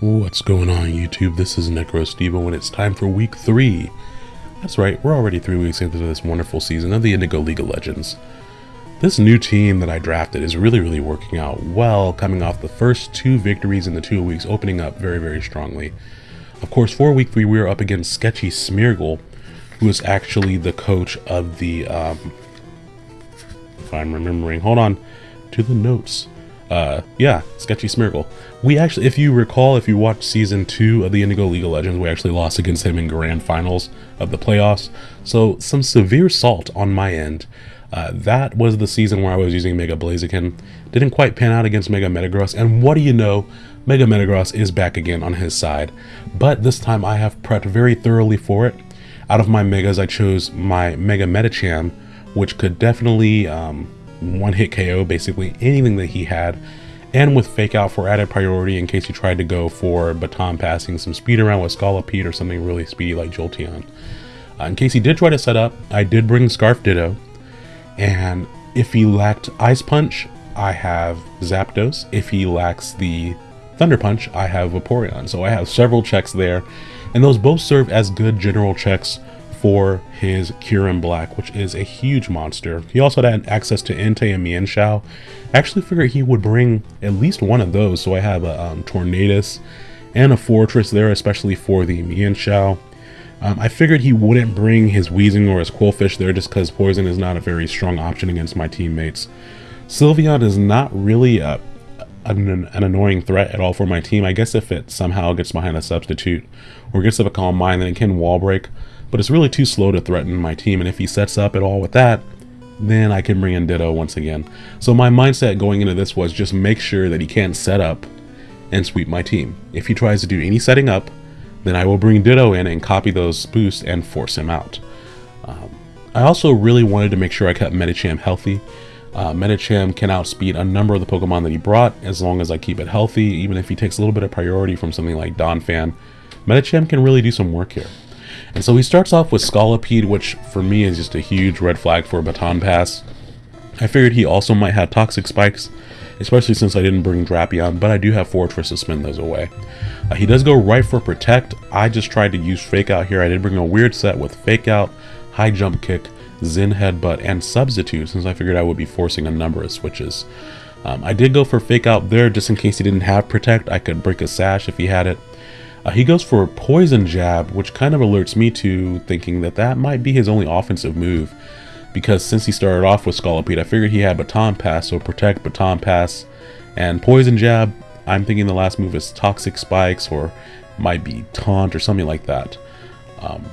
What's going on YouTube? This is NecroStevo and it's time for week 3. That's right, we're already 3 weeks into this wonderful season of the Indigo League of Legends. This new team that I drafted is really, really working out well, coming off the first two victories in the two weeks, opening up very, very strongly. Of course, for week 3 we are up against Sketchy Smeargle, who is actually the coach of the, um, if I'm remembering, hold on, to the notes uh, yeah, Sketchy Smeargle. We actually, if you recall, if you watched season two of the Indigo League of Legends, we actually lost against him in grand finals of the playoffs. So some severe salt on my end. Uh, that was the season where I was using Mega Blaziken. Didn't quite pan out against Mega Metagross, and what do you know? Mega Metagross is back again on his side. But this time I have prepped very thoroughly for it. Out of my Megas, I chose my Mega Medicham, which could definitely um, one hit KO basically anything that he had and with fake out for added priority in case he tried to go for baton passing some speed around with Scolipede or something really speedy like Jolteon. Uh, in case he did try to set up, I did bring Scarf Ditto and if he lacked Ice Punch, I have Zapdos. If he lacks the Thunder Punch, I have Vaporeon. So I have several checks there and those both serve as good general checks for his Kyurem Black, which is a huge monster. He also had access to Entei and Mienshao. I actually figured he would bring at least one of those, so I have a um, Tornadus and a Forretress there, especially for the Mienshao. Um, I figured he wouldn't bring his Weezing or his Qwilfish there just because Poison is not a very strong option against my teammates. Sylveon is not really a, an, an, annoying threat at all for my team. I guess if it somehow gets behind a substitute or gets up a Calm Mind, then it can wall break but it's really too slow to threaten my team, and if he sets up at all with that, then I can bring in Ditto once again. So my mindset going into this was just make sure that he can't set up and sweep my team. If he tries to do any setting up, then I will bring Ditto in and copy those boosts and force him out. Um, I also really wanted to make sure I kept Medicham healthy. Uh, Medicham can outspeed a number of the Pokemon that he brought as long as I keep it healthy, even if he takes a little bit of priority from something like Donphan. Medicham can really do some work here. And so he starts off with Scolipede, which for me is just a huge red flag for a baton pass. I figured he also might have Toxic Spikes, especially since I didn't bring Drapion, but I do have Forretress to spin those away. Uh, he does go right for Protect. I just tried to use Fake Out here. I did bring a weird set with Fake Out, High Jump Kick, Zen Headbutt, and Substitute, since I figured I would be forcing a number of switches. Um, I did go for Fake Out there, just in case he didn't have Protect. I could break a Sash if he had it. Uh, he goes for a poison jab, which kind of alerts me to thinking that that might be his only offensive move. Because since he started off with Scolipede, I figured he had Baton Pass, so Protect, Baton Pass, and Poison Jab. I'm thinking the last move is Toxic Spikes, or might be Taunt, or something like that. Um,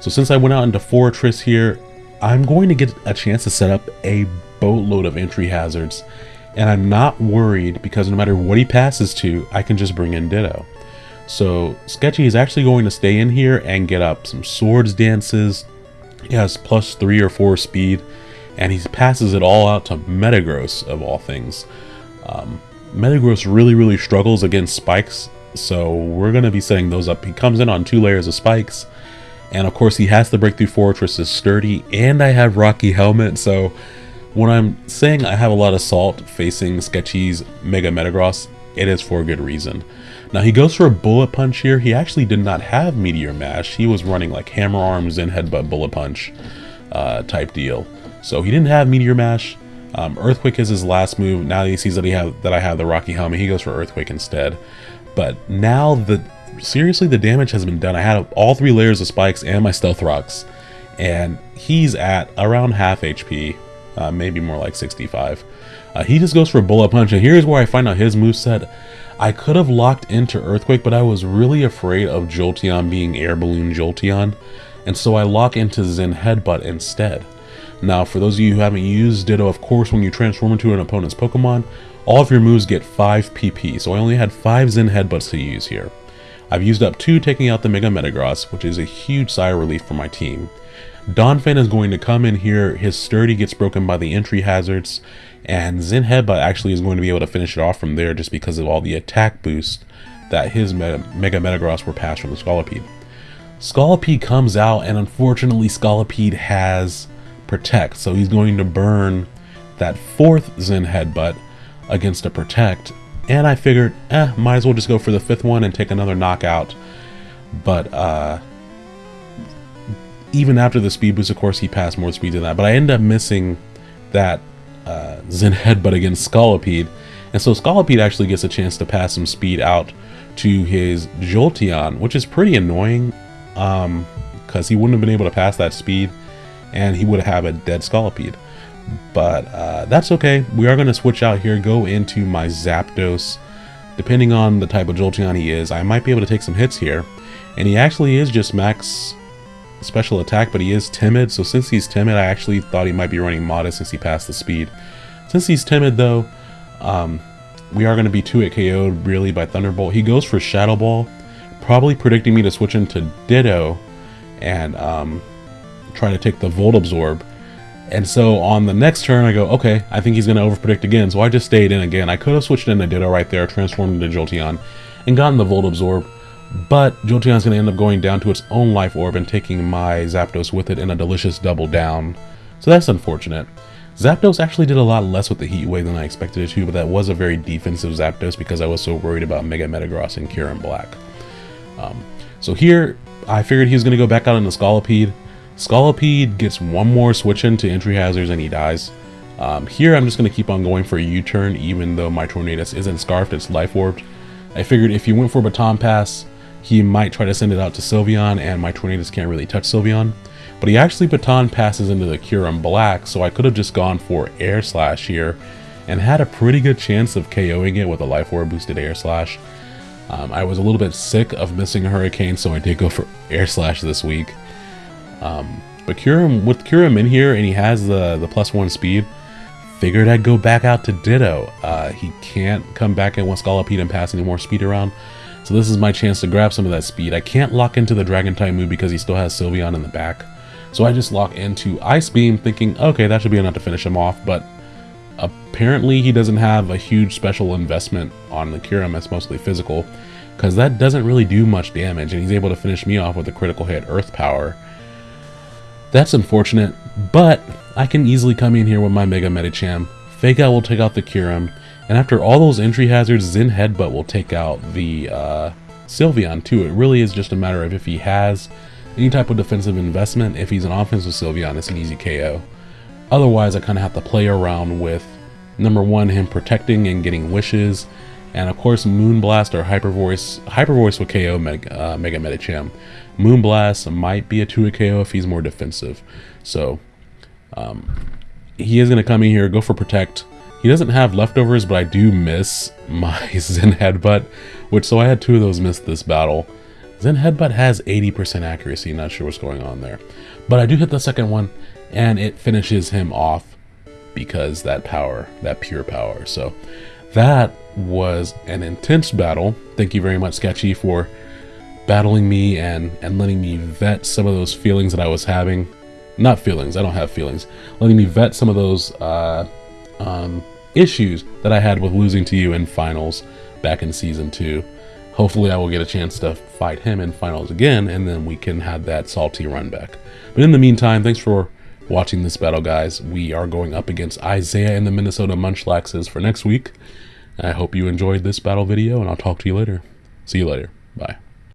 so since I went out into Forretress here, I'm going to get a chance to set up a boatload of entry hazards. And I'm not worried because no matter what he passes to, I can just bring in Ditto. So Sketchy is actually going to stay in here and get up some swords dances. He has plus three or four speed, and he passes it all out to Metagross of all things. Um, Metagross really, really struggles against spikes, so we're going to be setting those up. He comes in on two layers of spikes, and of course he has the Breakthrough Forretress is sturdy, and I have Rocky Helmet, so when I'm saying I have a lot of salt facing Sketchy's Mega Metagross, it is for a good reason. Now he goes for a bullet punch here. He actually did not have Meteor Mash. He was running like Hammer Arms and Headbutt Bullet Punch uh, type deal. So he didn't have Meteor Mash. Um, Earthquake is his last move. Now he sees that he have that I have the Rocky Helmet, he goes for Earthquake instead. But now the seriously the damage has been done. I had all three layers of spikes and my Stealth Rocks, and he's at around half HP, uh, maybe more like 65. Uh, he just goes for a Bullet Punch, and here's where I find out his move set. I could have locked into Earthquake, but I was really afraid of Jolteon being Air Balloon Jolteon, and so I lock into Zen Headbutt instead. Now, for those of you who haven't used Ditto, of course, when you transform into an opponent's Pokemon, all of your moves get 5 PP, so I only had 5 Zen Headbutts to use here. I've used up 2 taking out the Mega Metagross, which is a huge sigh of relief for my team. Donphan is going to come in here, his sturdy gets broken by the entry hazards, and Zen Headbutt actually is going to be able to finish it off from there just because of all the attack boost that his Mega, Mega Metagross were passed from the Scolipede. Scolipede comes out, and unfortunately Scolipede has Protect, so he's going to burn that fourth Zen Headbutt against a Protect, And I figured, eh, might as well just go for the fifth one and take another knockout. But uh, even after the speed boost, of course, he passed more speed than that. But I end up missing that uh, Zen Headbutt against Scolipede. And so Scolipede actually gets a chance to pass some speed out to his Jolteon, which is pretty annoying because um, he wouldn't have been able to pass that speed and he would have a dead Scolipede. But uh, that's okay. We are going to switch out here, go into my Zapdos. Depending on the type of Jolteon he is, I might be able to take some hits here. And he actually is just max special attack, but he is timid. So since he's timid, I actually thought he might be running modest since he passed the speed. Since he's timid though, um, we are going to be 2 hit KO'd really by Thunderbolt. He goes for Shadow Ball, probably predicting me to switch into Ditto and um, try to take the Volt Absorb. And so on the next turn, I go, okay, I think he's going to overpredict again. So I just stayed in again. I could have switched into Ditto right there, transformed into Jolteon, and gotten the Volt Absorb. But Jolteon's going to end up going down to its own life orb and taking my Zapdos with it in a delicious double down. So that's unfortunate. Zapdos actually did a lot less with the Heat Wave than I expected it to, but that was a very defensive Zapdos because I was so worried about Mega Metagross and Kyurem Black. Um, so here, I figured he was going to go back out into Scolipede. Scolipede gets one more switch into entry hazards and he dies. Um, here I'm just going to keep on going for a U-turn even though my Tornadus isn't Scarfed, it's Life Orbed. I figured if you went for Baton Pass, he might try to send it out to Sylveon and my Tornadus can't really touch Sylveon. But he actually Baton passes into the Kyurem Black, so I could have just gone for Air Slash here and had a pretty good chance of KOing it with a Life Orb boosted Air Slash. Um, I was a little bit sick of missing a Hurricane, so I did go for Air Slash this week. Um, but Kyurem, with Kyurem in here and he has the, the plus one speed, figured I'd go back out to Ditto. Uh, he can't come back in with Scolipede and pass any more speed around. So this is my chance to grab some of that speed. I can't lock into the Dragon type move because he still has Sylveon in the back. So I just lock into Ice Beam thinking, okay, that should be enough to finish him off. But apparently he doesn't have a huge special investment on the Kyurem. It's mostly physical because that doesn't really do much damage. And he's able to finish me off with a critical hit Earth Power. That's unfortunate, but I can easily come in here with my Mega Medicham. Fake Out will take out the Kyurem, and after all those entry hazards, Zen Headbutt will take out the uh, Sylveon too. It really is just a matter of if he has any type of defensive investment. If he's an offensive Sylveon, it's an easy KO. Otherwise, I kind of have to play around with, number one, him protecting and getting wishes, and of course Moonblast or Hyper Voice. Hyper Voice will KO Mega, uh, Mega. Moonblast might be a 2 KO if he's more defensive. So um, he is going to come in here, go for Protect. He doesn't have leftovers, but I do miss my Zen Headbutt, which so I had two of those missed this battle. Zen Headbutt has 80% accuracy, not sure what's going on there. But I do hit the second one, and it finishes him off because that power, that pure power. So that was an intense battle. Thank you very much, Sketchy, for battling me and, and letting me vet some of those feelings that I was having. Not feelings, I don't have feelings. Letting me vet some of those uh, um, issues that I had with losing to you in finals back in season two. Hopefully I will get a chance to fight him in finals again and then we can have that salty run back. But in the meantime, thanks for watching this battle, guys. We are going up against Isaiah and the Minnesota Munchlaxes for next week. I hope you enjoyed this battle video and I'll talk to you later. See you later. Bye.